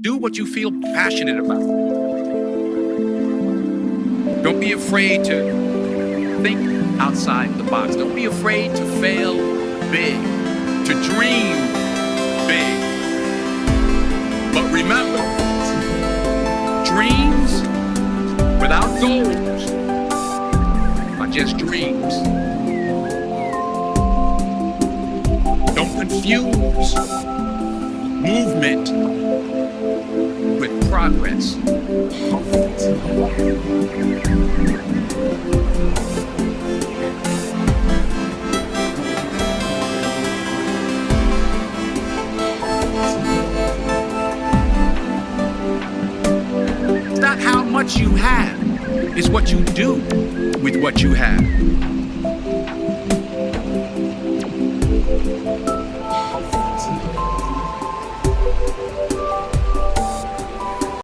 Do what you feel passionate about. Don't be afraid to think outside the box. Don't be afraid to fail big, to dream big. But remember, dreams without goals are just dreams. Don't confuse movement with. It's not how much you have, it's what you do with what you have.